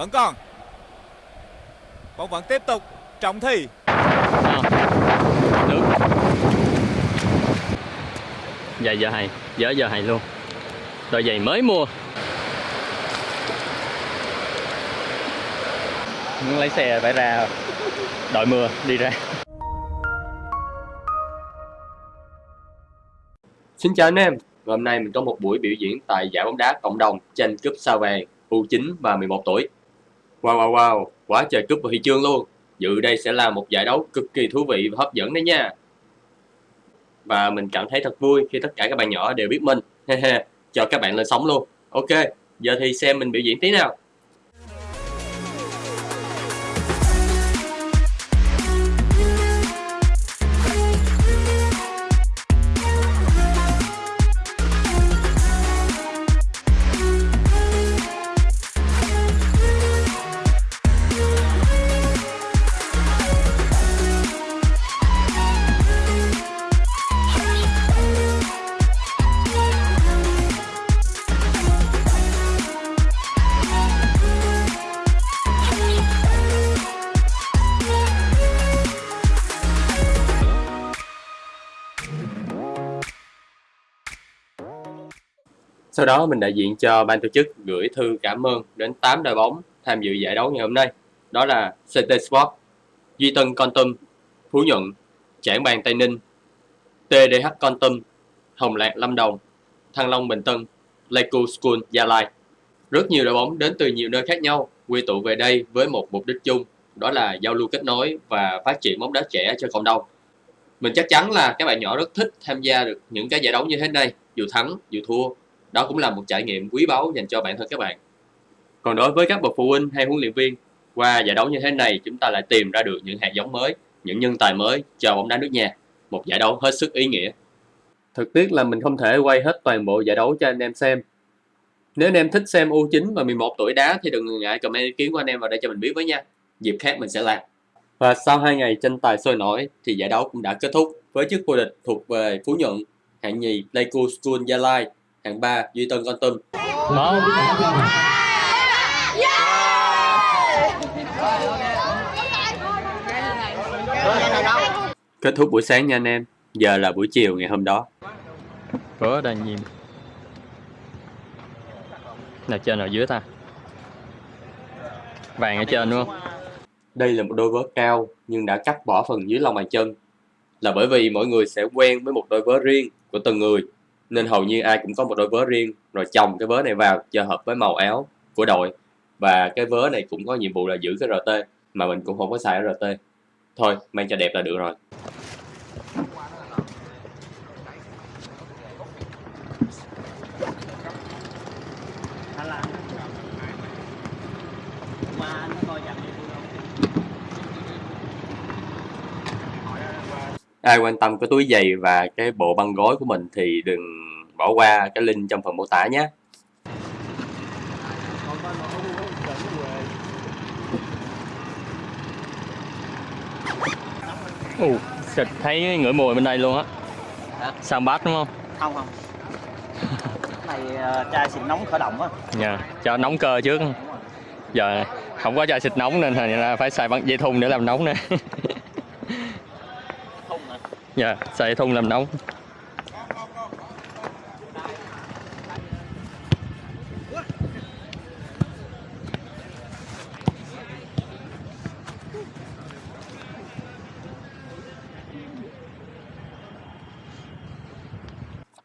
Vẫn còn. Bóng vẫn tiếp tục. Trọng Thi. Ờ. Nước Giày giờ hay. Giờ giờ hay luôn. Đôi giày mới mua. Muốn lấy xe phải ra Đội mưa đi ra. Xin chào anh em, Và hôm nay mình có một buổi biểu diễn tại giải bóng đá cộng đồng tranh cúp sao vàng U9 và 11 tuổi. Wow wow wow, quá trời cúp và huy chương luôn. Dự đây sẽ là một giải đấu cực kỳ thú vị và hấp dẫn đấy nha. Và mình cảm thấy thật vui khi tất cả các bạn nhỏ đều biết mình. Cho các bạn lên sóng luôn. Ok, giờ thì xem mình biểu diễn tí nào. Sau đó mình đại diện cho ban tổ chức gửi thư cảm ơn đến 8 đội bóng tham dự giải đấu ngày hôm nay. Đó là CT Sport, Duy Tân Con Tum, Phú Nhuận, Trảng Bàng Tây Ninh, TDH Con Tum, Hồng Lạc Lâm Đồng, Thăng Long Bình Tân, Pleiku School Gia Lai. Rất nhiều đội bóng đến từ nhiều nơi khác nhau quy tụ về đây với một mục đích chung, đó là giao lưu kết nối và phát triển bóng đá trẻ cho cộng đồng. Mình chắc chắn là các bạn nhỏ rất thích tham gia được những cái giải đấu như thế này, dù thắng, dù thua đó cũng là một trải nghiệm quý báu dành cho bản thân các bạn. Còn đối với các bậc phụ huynh hay huấn luyện viên qua giải đấu như thế này chúng ta lại tìm ra được những hạt giống mới những nhân tài mới cho bóng đá nước nhà. Một giải đấu hết sức ý nghĩa. Thực tiếc là mình không thể quay hết toàn bộ giải đấu cho anh em xem. Nếu anh em thích xem U9 và 11 tuổi đá thì đừng ngại comment ý kiến của anh em vào đây cho mình biết với nha. Dịp khác mình sẽ làm. Và sau hai ngày tranh tài sôi nổi thì giải đấu cũng đã kết thúc với chức vô địch thuộc về Phú Nhuận hạng nhì Pleiku School Gia Lai hạng 3 Duy Tân Con Tum Một kết thúc buổi sáng nha anh em. Giờ là buổi chiều ngày hôm đó. Vớ đang nhìn. Nào trên nào dưới ta. Vàng ở trên đúng không? Đây là một đôi vớ cao nhưng đã cắt bỏ phần dưới lòng bàn chân. Là bởi vì mỗi người sẽ quen với một đôi vớ riêng của từng người nên hầu như ai cũng có một đôi vớ riêng. Rồi chồng cái vớ này vào cho hợp với màu áo của đội. Và cái vớ này cũng có nhiệm vụ là giữ cái RT mà mình cũng không có xài RT thôi, mang cho đẹp là được rồi. Ai quan tâm cái túi giày và cái bộ băng gối của mình thì đừng bỏ qua cái link trong phần mô tả nhé. Ồ, xịt thấy ngửi mùi bên đây luôn á. Hả? Sang bát đúng không? không không. Này uh, chai xịt nóng khởi động á. Dạ, cho nóng cơ trước. Giờ không có chai xịt nóng nên ra phải xài băng dây thun để làm nóng nè Dạ, xài thùng làm nóng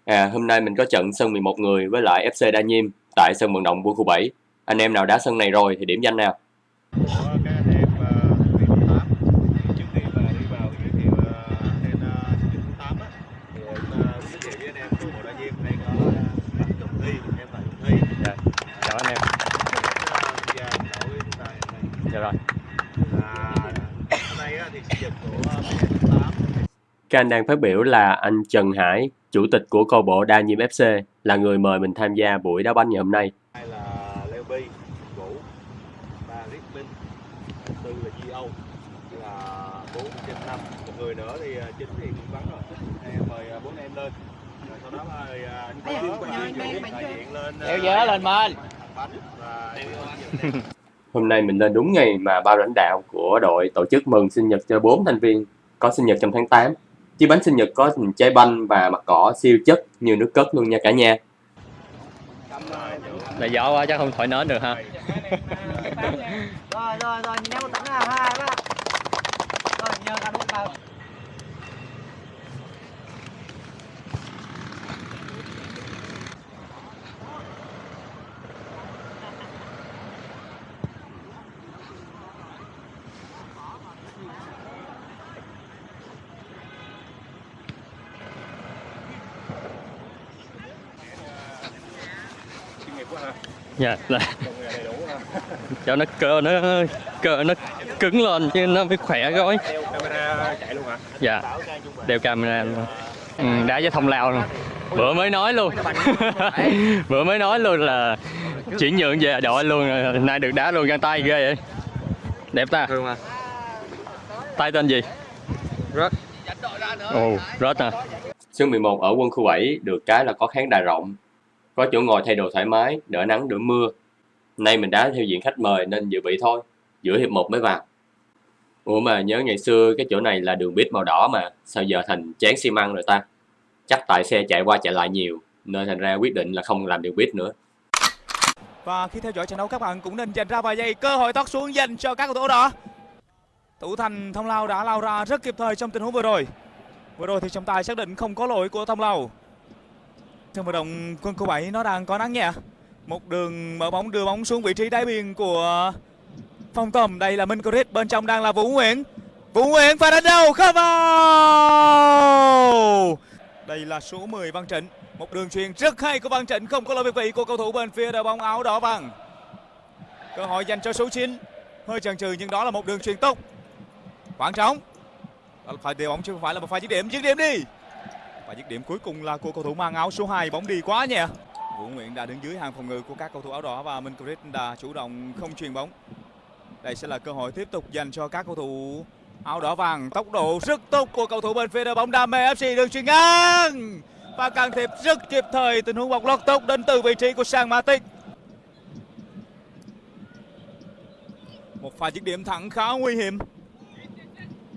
À, hôm nay mình có trận sân 11 người với lại FC Đa Nhiêm tại sân vận động quân khu 7. Anh em nào đá sân này rồi thì điểm danh nào. của các anh em uh, vị số 8 trước khi mà đi vào giới thiệu uh, tên uh, vị số 8 á thì chúng ta giới thiệu với anh em của bộ đại diêm đây có uh, bạn Trọng Thi em là Trọng Thi Dạ, chào anh em tham gia đội chúng ta hiện nay Dạ rồi à, hôm nay á, thì sinh nhật của uh, vị số 8 các anh đang phát biểu là anh Trần Hải, chủ tịch của câu bộ Đa Nhiêm FC, là người mời mình tham gia buổi đá banh ngày hôm nay. hai là Leo Bi Vũ ba Rick Minh tư là Di Âu là bốn trên năm một người nữa thì uh, chính thì cũng vắng rồi. Em mời uh, bốn em lên. Rồi sau đó mời uh, anh Vũ đại diện lên Kéo dớ lên và Hôm nay mình lên đúng ngày mà ban lãnh đạo của đội tổ chức mừng sinh nhật cho 4 thành viên có sinh nhật trong tháng 8. Chiếc bánh sinh nhật có hình trái banh và mặt cỏ siêu chất như nước cất luôn nha cả nhà. là gió quá chắc không thổi nến được ha. Rồi rồi rồi một tấm nào hai ba rồi nhờ cả đúng vào dạ là cho nó cơ nó cơ nó cứng lên chứ nó mới khỏe gói. Đeo camera chạy luôn hả dạ đeo camera luôn. Ừ, đá với thông lao luôn. Bữa mới nói luôn. Bữa mới nói luôn là chuyển nhượng về đội luôn rồi nay được đá luôn găng tay ghê vậy. Đẹp ta. Tay tên gì? Rớt. ồ rớt à. Sân 11 ở quân khu 7 được cái là có khán đài rộng, có chỗ ngồi thay đồ thoải mái, đỡ nắng đỡ mưa. Nay mình đá theo diện khách mời nên dự bị thôi, giữa hiệp 1 mới vào. Ủa mà nhớ ngày xưa cái chỗ này là đường bít màu đỏ mà, sao giờ thành chán xi măng rồi ta? Chắc tại xe chạy qua chạy lại nhiều, nên thành ra quyết định là không làm đường bít nữa. Và khi theo dõi trận đấu các bạn cũng nên dành ra vài giây cơ hội thoát xuống dành cho các cầu thủ đó. Thủ thành Thông Lao đã lao ra rất kịp thời trong tình huống vừa rồi. Vừa rồi thì trọng tài xác định không có lỗi của Thông Lao. Trong vận động quân khu 7 nó đang có nắng nhẹ. Một đường mở bóng đưa bóng xuống vị trí đáy biên của Phong tầm. Đây là Minh Crit, bên trong đang là Vũ Nguyễn. Vũ Nguyễn và đánh đầu không vào. Đây là số 10 Văn Trịnh. Một đường chuyền rất hay của Văn Trịnh không có lỗi việt vị của cầu thủ bên phía đội bóng áo đỏ vàng. Cơ hội dành cho số 9. Hơi chần chừ nhưng đó là một đường chuyền tốt. Khoảng trống. Đó là phải điều bóng chứ không phải là một pha dứt điểm. Dứt điểm đi. Và dứt điểm cuối cùng là của cầu thủ mang áo số 2. Bóng đi quá nhẹ. Vũ Nguyễn đã đứng dưới hàng phòng ngự của các cầu thủ áo đỏ và Minh Chris đã chủ động không truyền bóng. Đây sẽ là cơ hội tiếp tục dành cho các cầu thủ áo đỏ vàng. Tốc độ rất tốt của cầu thủ bên phía đội bóng Đam mê FC đường truyền ngang và can thiệp rất kịp thời, tình huống bóng lót tốt đến từ vị trí của Sang Matic. Một pha dứt điểm thẳng khá nguy hiểm.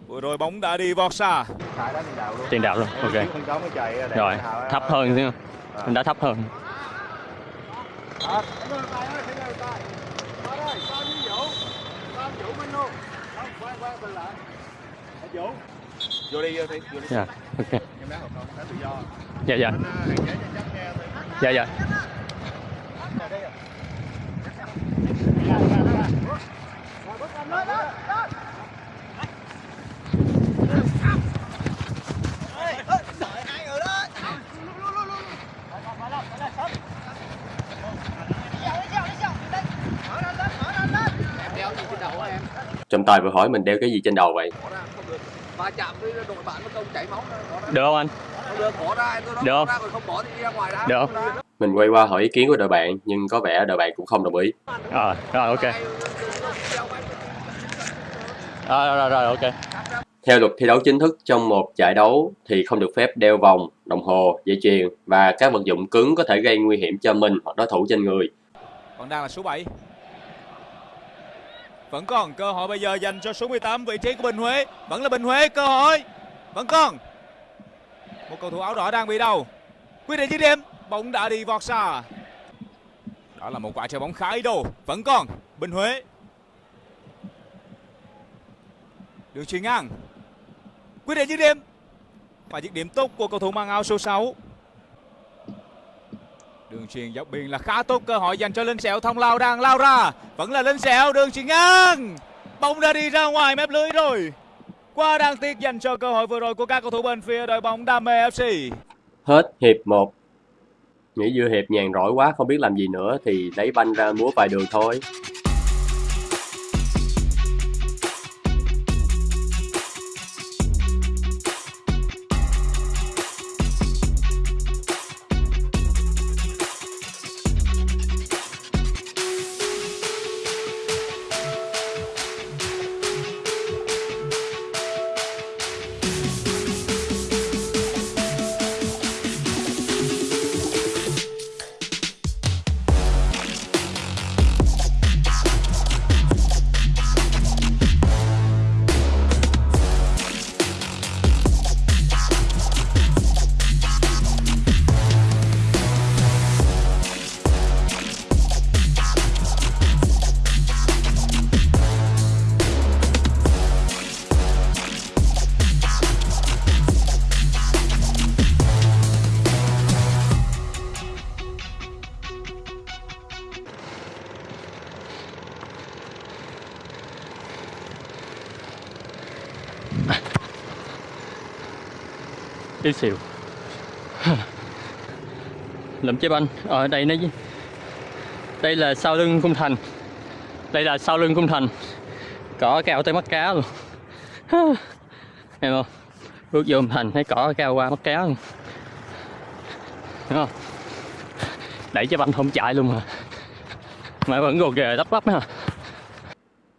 Vừa rồi bóng đã đi vọt xa. tiền đạo luôn. Tiền đạo luôn ok. Rồi hào- thấp hơn chứ À. mình đã thấp hơn. Vô đi, vô đi, vô đi. dạ ok. Dạ dạ. À, hạn chế cho chắc nghe thôi. dạ dạ Trọng tài vừa hỏi mình đeo cái gì trên đầu vậy? va chạm với đội bạn nó chảy máu được không anh được bỏ ra tôi Được nó không? bỏ ra còn không bỏ thì đi ra ngoài ra Được. Mình quay qua hỏi ý kiến của đội bạn, nhưng có vẻ đội bạn cũng không đồng ý. ờ rồi ok rồi rồi rồi ok Theo luật thi đấu chính thức trong một giải đấu thì không được phép đeo vòng, đồng hồ, dây chuyền và các vật dụng cứng có thể gây nguy hiểm cho mình hoặc đối thủ trên người. Còn đang là số 7. Vẫn còn cơ hội bây giờ dành cho số 18 vị trí của Bình Huế. Vẫn là Bình Huế, cơ hội. Vẫn còn. Một cầu thủ áo đỏ đang bị đau. Quyết định dứt điểm. Bóng đã đi vọt xa. Đó là một quả chơi bóng khá ý đồ. Vẫn còn. Bình Huế. Đường chuyền ngang. Quyết định dứt điểm. Và dứt điểm tốt của cầu thủ mang áo số 6. Đường truyền dọc biên là khá tốt cơ hội dành cho Linh Sẹo. Thông lao đang lao ra. Vẫn là Linh Sẹo, đường truyền ngang. Bóng đã đi ra ngoài mép lưới rồi. Quá đáng tiếc dành cho cơ hội vừa rồi của các cầu thủ bên phía đội bóng Đam mê FC Hết hiệp 1. Nghĩ giữa hiệp nhàn rỗi quá, không biết làm gì nữa thì lấy banh ra múa vài đường thôi. Tí xíu Lụm chế banh Ở ờ, đây nó Đây là sau lưng cung thành. Đây là sau lưng cung thành. Cỏ cao tới mắt cá luôn. Em không Bước vô cung thành thấy cỏ cao qua mắt cá luôn. Đúng không? Đẩy chế banh không chạy luôn mà. Mà vẫn gồ ghề lắp bắp ha.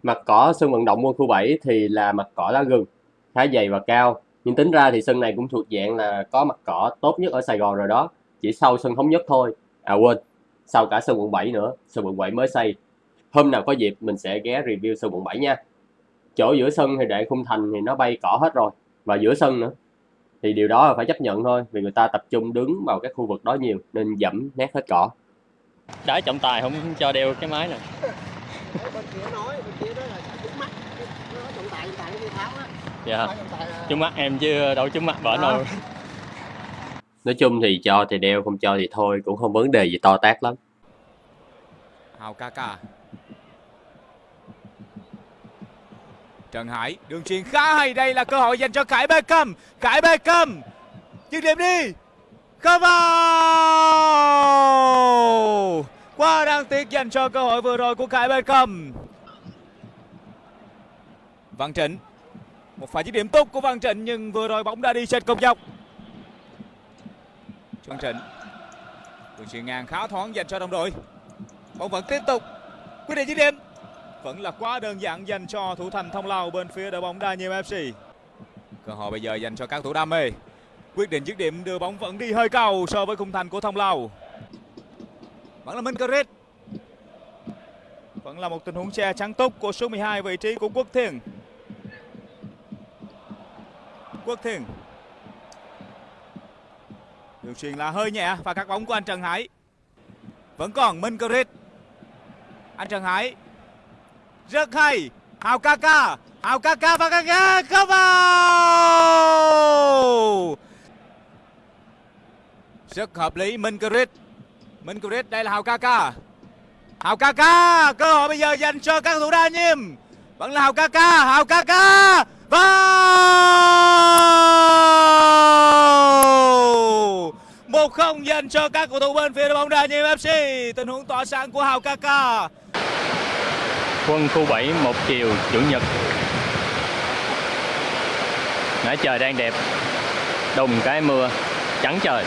Mặt cỏ sân vận động quân khu 7 thì là mặt cỏ lá gừng, khá dày và cao. Nhưng tính ra thì sân này cũng thuộc dạng là có mặt cỏ tốt nhất ở Sài Gòn rồi đó. Chỉ sau sân thống nhất thôi. À quên, sau cả sân quận 7 nữa. Sân quận 7 mới xây. Hôm nào có dịp mình sẽ ghé review sân quận 7 nha. Chỗ giữa sân thì để khung thành thì nó bay cỏ hết rồi. Và giữa sân nữa. Thì điều đó là phải chấp nhận thôi. Vì người ta tập trung đứng vào các khu vực đó nhiều. Nên dẫm nét hết cỏ. đã trọng tài không cho đeo cái máy này bên kia nói bên kia đó là trúng mắt nó nói trọng tài trọng tài nó đi tháo á Dạ. Trúng mắt em chứ đâu trúng mắt bển Đó. đâu Nói chung thì cho thì đeo, không cho thì thôi. Cũng không vấn đề gì to tát lắm. Hào Kaka Trần Hải đường chuyền khá hay đây là cơ hội dành cho Khải Beckham Khải Beckham dứt điểm đi. Không vào. Quá đáng tiếc dành cho cơ hội vừa rồi của Khải Beckham Văn Trịnh một pha dứt điểm tốt của Văn Trịnh, nhưng vừa rồi bóng đã đi trên công dọc Văn Trịnh, đường chuyền ngang khá thoáng dành cho đồng đội. Bóng vẫn tiếp tục, quyết định dứt điểm. Vẫn là quá đơn giản dành cho thủ thành thông lào bên phía đội bóng đa nhiệm fc cơ hội bây giờ dành cho các thủ đam mê. Quyết định dứt điểm, đưa bóng vẫn đi hơi cao so với khung thành của thông lào. Vẫn là minh vẫn là một tình huống che trắng túc của số 12 vị trí của quốc Thiên quốc thiền đường truyền là hơi nhẹ và các bóng của anh trần hải. Vẫn còn minh Carit anh Trần Hải. Rất hay. Hào Kaka Hào Kaka và Kaka không vào. Rất hợp lý. Minh Crit Minh Crit đây là Hào Kaka Hào Kaka cơ hội bây giờ dành cho các thủ đa nhiêm vẫn là Hào Kaka Hào Kaka vào! Một không dành cho các cầu thủ bên phía đội bóng đa nhiệm FC tình huống tỏa sáng của Hào Kaka. Quân khu 7 một chiều, chủ nhật. Nãy trời đang đẹp. Đùng cái mưa, Trắng trời.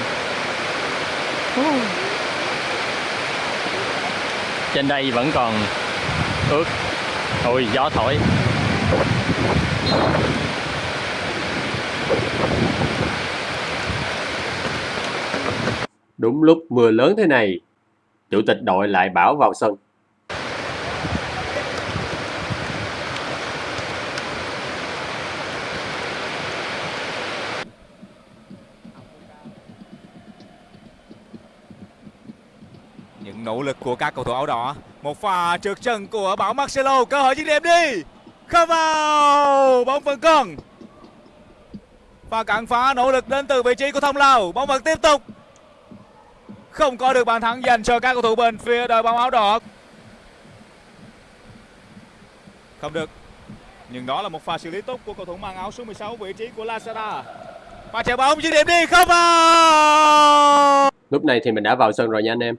Trên đây vẫn còn ướt. Ôi, gió thổi. Đúng lúc mưa lớn thế này, chủ tịch đội lại bảo vào sân. những nỗ lực của các cầu thủ áo đỏ một pha trượt chân của bảo Marcelo cơ hội dứt điểm đi không vào bóng vẫn còn. Và cản phá nỗ lực đến từ vị trí của thông lào. Bóng vẫn tiếp tục. Không có được bàn thắng dành cho các cầu thủ bên phía đội bóng áo đỏ. Không được. Nhưng đó là một pha xử lý tốt của cầu thủ mang áo số 16 vị trí của Lazada và chạy bóng dứt điểm đi. Không vào Lúc này thì mình đã vào sân rồi nha anh em.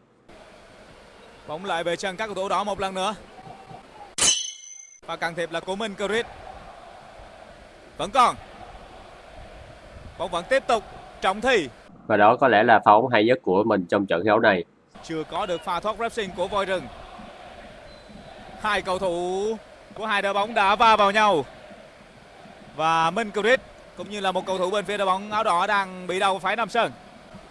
Bóng lại về chân các cầu thủ đỏ một lần nữa. Và can thiệp là của Minh Crit. Vẫn còn. Bóng vẫn tiếp tục. Trọng Thi Và đó có lẽ là pha bóng hay nhất của mình trong trận thi đấu này. chưa có được pha thoát pressing của voi rừng. Hai cầu thủ của hai đội bóng đã va vào nhau. Và Minh Crit cũng như là một cầu thủ bên phía đội bóng áo đỏ đang bị đau phải nằm sân.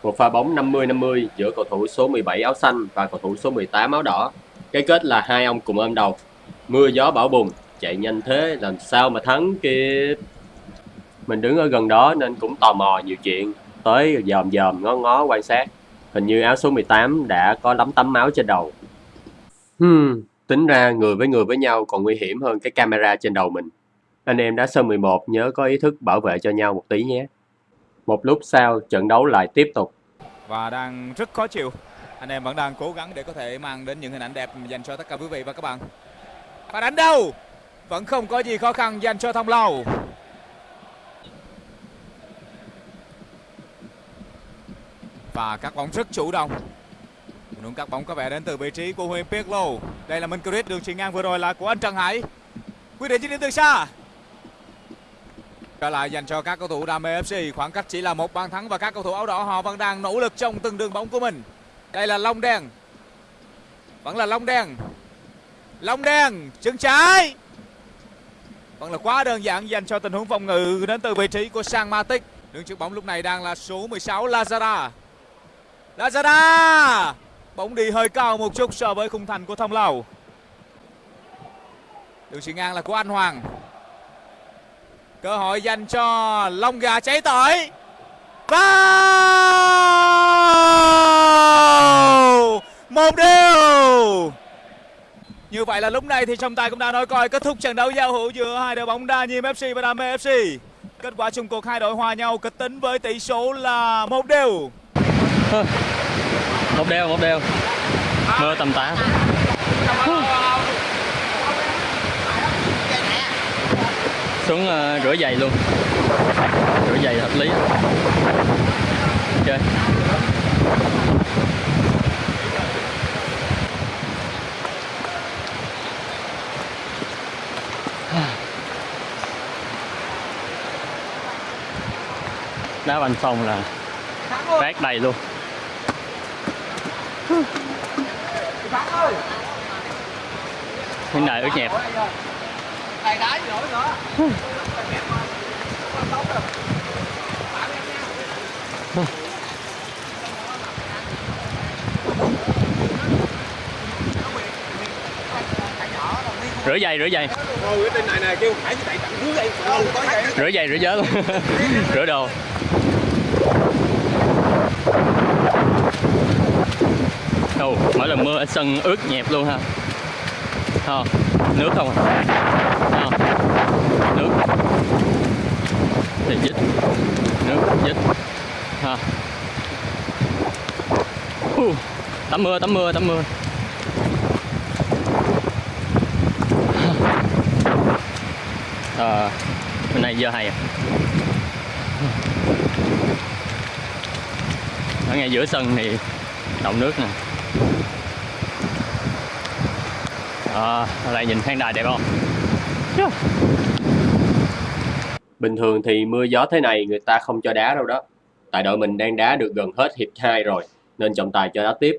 Một pha bóng 50-50 giữa cầu thủ số 17 áo xanh và cầu thủ số 18 áo đỏ. Cái kết là hai ông cùng ôm đầu. Mưa gió bão bùng, chạy nhanh thế làm sao mà thắng kịp. Mình đứng ở gần đó nên cũng tò mò nhiều chuyện. Tới dòm dòm ngó ngó quan sát. Hình như áo số 18 đã có lắm tấm máu trên đầu. Hmm, tính ra người với người với nhau còn nguy hiểm hơn cái camera trên đầu mình. Anh em đã sơ 11 nhớ có ý thức bảo vệ cho nhau một tí nhé. Một lúc sau, trận đấu lại tiếp tục. và đang rất khó chịu. Anh em vẫn đang cố gắng để có thể mang đến những hình ảnh đẹp dành cho tất cả quý vị và các bạn. Và đánh đâu? Vẫn không có gì khó khăn dành cho Thông Lâu Và các bóng rất chủ động. Những các bóng có vẻ đến từ vị trí của Huyền Pirlo Đây là Minh Curic đường chuyền ngang vừa rồi là của anh Trần Hải. Quyết định chiến đến từ xa. Trở lại dành cho các cầu thủ đam mê FC Khoảng cách chỉ là một bàn thắng Và các cầu thủ áo đỏ họ vẫn đang nỗ lực trong từng đường bóng của mình. Đây là Long Đen. Vẫn là Long Đen. Long Đen, chân trái. Vẫn là quá đơn giản dành cho tình huống phòng ngự đến từ vị trí của Sang Matic. Đường trước bóng lúc này đang là số 16 lazada lazada bóng đi hơi cao một chút so với khung thành của Thông Lầu. Đường chuyền ngang là của Anh Hoàng. Cơ hội dành cho Long Gà cháy tỏi vào! Một điều như vậy là lúc này thì trọng tài cũng đã nói coi kết thúc trận đấu giao hữu giữa hai đội bóng Đa Nhiêm FC và Đam mê FC kết quả chung cuộc hai đội hòa nhau kịch tính với tỷ số là một đều. Một đều một đều. Mưa tầm tã. Xuống uh, rửa giày luôn. Rửa giày hợp lý. Ok. Đá banh xong là rác đầy luôn. Hiện đại ướt nhẹp. Này đá gì nổi nữa. rửa giày rửa giày. Này rửa giày rửa giớ. Luôn rửa đồ đâu mỗi lần mưa ở sân ướt nhẹp luôn ha. Không, nước không à? Không, nước. Thì dít nước dít ha uh, tắm mưa tắm mưa tắm mưa. À hôm nay giờ hay à ở ngay giữa sân thì động nước nè à, ở đây nhìn khán đài đẹp không yeah. Bình thường thì mưa gió thế này người ta không cho đá đâu đó. Tại đội mình đang đá được gần hết hiệp 2 rồi, nên trọng tài cho đá tiếp.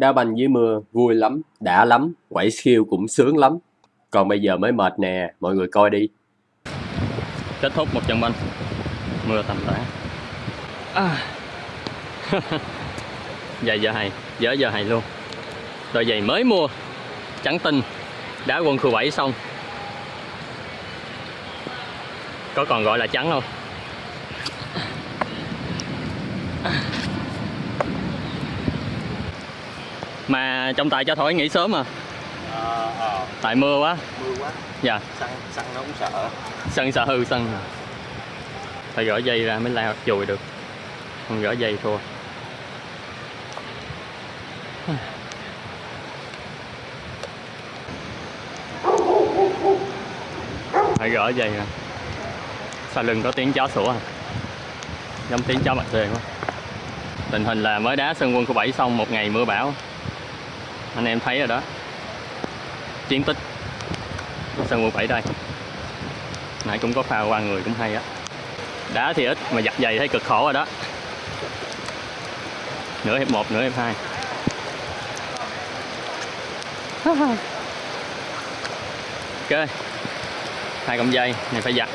Đá banh dưới mưa vui lắm, đã lắm, quẩy siêu cũng sướng lắm. Còn bây giờ mới mệt nè, mọi người coi đi. kết thúc một trận banh mưa tầm tã à. giày giờ hay dở giờ hay luôn đôi giày mới mua trắng tinh đá quân khu 7 xong có còn gọi là trắng không mà trọng tài cho thổi nghỉ sớm à? Ờ, ờ, tại mưa quá. Mưa quá. dạ. Xăng, xăng nó cũng sợ. sân sợ hư sân phải gỡ dây ra mới lao chùi được. Không gỡ dây thua. Phải gỡ dây ra. Sau lưng có tiếng chó sủa à? Giống tiếng chó mặt tê quá. Tình hình là mới đá sân quân khu 7 xong một ngày mưa bão anh em thấy rồi đó. Chiến tích. Sân quân 7 đây. Nãy cũng có pha qua người cũng hay á. Đá thì ít mà giặt giày thấy cực khổ rồi đó. Nửa hiệp 1 nửa hiệp 2 ok. Hai cọng dây này phải giặt.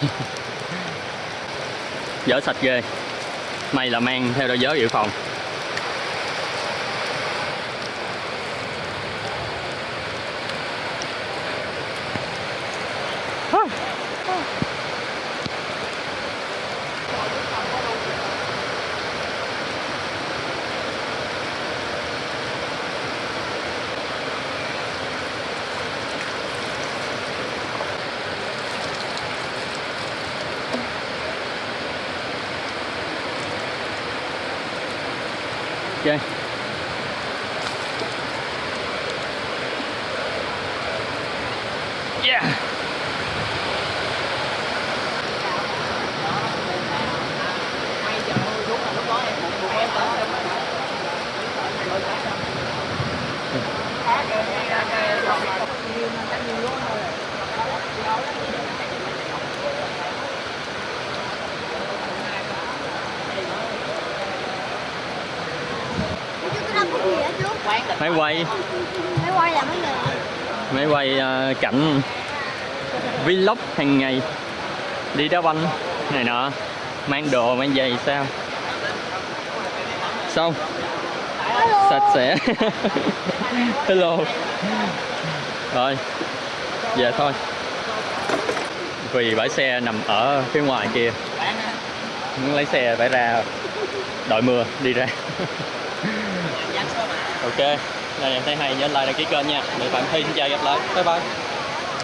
Dở sạch ghê. May là mang theo đôi giớ dự phòng máy quay. Máy quay là mấy người? Máy quay à, cảnh vlog hàng ngày. Đi đá banh này nọ. Mang đồ mang giày sao? Xong sạch sẽ. Hello. Rồi về thôi. Vì bãi xe nằm ở phía ngoài kia. Muốn lấy xe phải ra đội mưa đi ra ok. Này em thấy hay, nhớ like đăng ký kênh nha. Để bạn thi xin chào, gặp lại. Bye bye.